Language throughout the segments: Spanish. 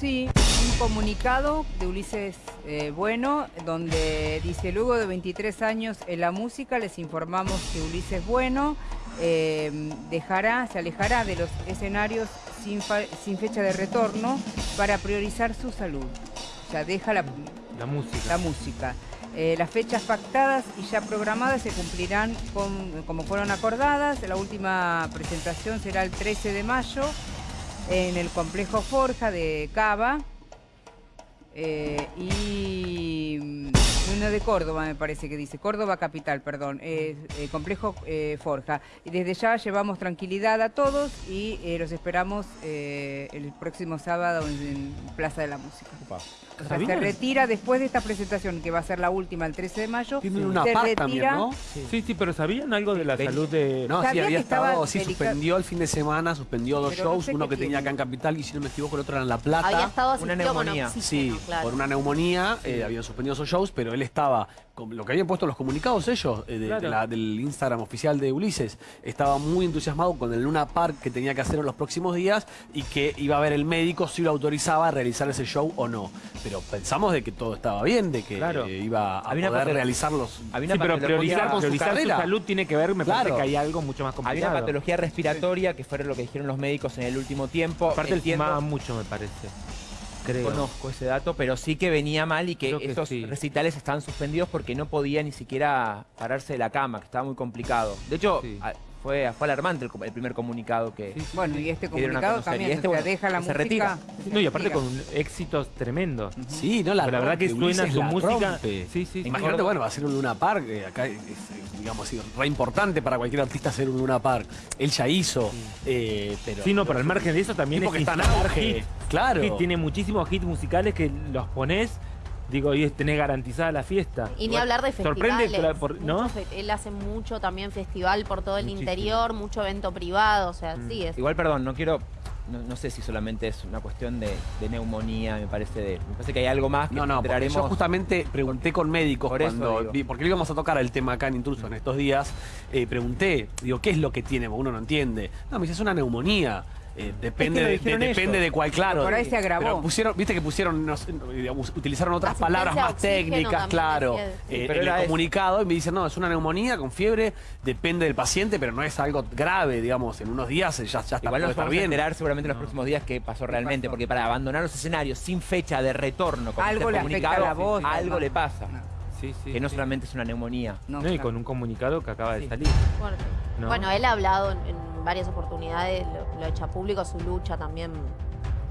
Sí, un comunicado de Ulises eh, Bueno, donde dice, luego de 23 años en la música, les informamos que Ulises Bueno eh, dejará, se alejará de los escenarios sin, sin, fecha de retorno para priorizar su salud. O sea, deja la, la música. La música. Eh, las fechas pactadas y ya programadas se cumplirán como fueron acordadas. La última presentación será el 13 de mayo en el complejo Forja de Cava eh, y de Córdoba me parece que dice, Córdoba capital, perdón, eh, complejo eh, Forja. Y desde ya llevamos tranquilidad a todos y los esperamos el próximo sábado en, Plaza de la Música. se retira después de esta presentación, que va a ser la última el 13 de mayo. Tienen una se retira. ¿no? Sí. sí. pero ¿sabían algo de la salud de...? No, sí, había estado, sí, suspendió el fin de semana, suspendió dos shows, uno que tenía acá en Capital y si no me equivoco el otro era en La Plata. Había estado una neumonía. Sí, por una neumonía, eh, habían suspendido esos shows, pero él estaba, lo que habían puesto los comunicados ellos, eh, del Instagram oficial de Ulises, estaba muy entusiasmado con el Luna Park que tenía que hacer en los próximos días y que iba a ver el médico si lo autorizaba a realizar ese show o no. Pero pensamos de que todo estaba bien, de que eh, iba a poder realizarlos. sí, pero priorizar, con su, salud tiene que ver, me parece que hay algo mucho más complicado. Había una patología respiratoria, que fue lo que dijeron los médicos en el último tiempo. Aparte él fumaba mucho, me parece. Conozco ese dato, pero sí que venía mal y que, esos recitales estaban suspendidos porque no podía ni siquiera pararse de la cama, que estaba muy complicado. De hecho, fue, fue alarmante el, primer comunicado que Bueno, y este comunicado también, este, deja la se retira. No, y aparte con éxitos tremendos. Sí, no, la, verdad que suena su música. Sí, sí. Imagínate, bueno, va a ser un Luna Park, acá es, digamos, re importante para cualquier artista hacer un Luna Park. Él ya hizo, eh, pero... Sí, no, pero al margen de eso también es que está Claro. Tiene muchísimos hits musicales que los pones Digo, y tenés garantizada la fiesta. Y ni hablar de festivales. Sorprende, ¿no? él hace mucho también festival por todo el interior, mucho evento privado, o sea, mm. sí es. Igual, perdón, no quiero no, sé si solamente es una cuestión de, neumonía, me parece de, me parece que hay algo más que No, no, porque yo justamente pregunté con médicos cuando porque le íbamos a tocar el tema acá en Intruso en estos días, eh, pregunté, digo, ¿qué es lo que tiene? Porque uno no entiende. No, me dice, es una neumonía. Eh, depende, de, depende de cuál, claro. Por ahí se agravó. pusieron, viste que pusieron, utilizaron otras palabras más técnicas, claro, eh, en el comunicado y me dicen, no, es una neumonía con fiebre, depende del paciente, pero no es algo grave, digamos, en unos días ya, ya está, Igual nos vamos a enterar seguramente en los próximos días qué pasó realmente, porque para abandonar los escenarios sin fecha de retorno, con algo este le la voz, algo le pasa. Sí, sí, que no solamente es una neumonía. No, y con un comunicado que acaba de salir. Bueno, él ha hablado en varias oportunidades, lo, echa público, su lucha también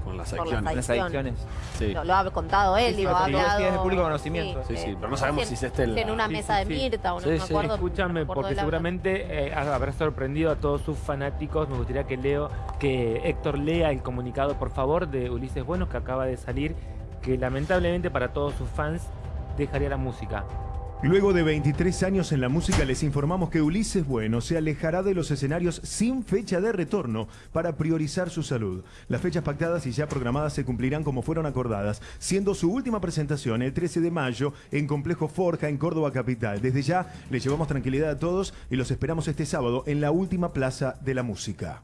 con las adicciones. Las Lo, ha contado él, digo, ha hablado... de público conocimiento. Sí, sí, pero no sabemos si es este el... En una mesa de Mirta, o no me acuerdo. Escúchame, porque seguramente eh, habrá sorprendido a todos sus fanáticos. Me gustaría que Leo, que Héctor lea el comunicado, por favor, de Ulises Buenos, que acaba de salir, que lamentablemente para todos sus fans dejaría la música. Luego de 23 años en la música les informamos que Ulises Bueno se alejará de los escenarios sin fecha de retorno para priorizar su salud. Las fechas pactadas y ya programadas se cumplirán como fueron acordadas, siendo su última presentación el 13 de mayo en Complejo Forja en Córdoba Capital. Desde ya les llevamos tranquilidad a todos y los esperamos este sábado en la última plaza de la música.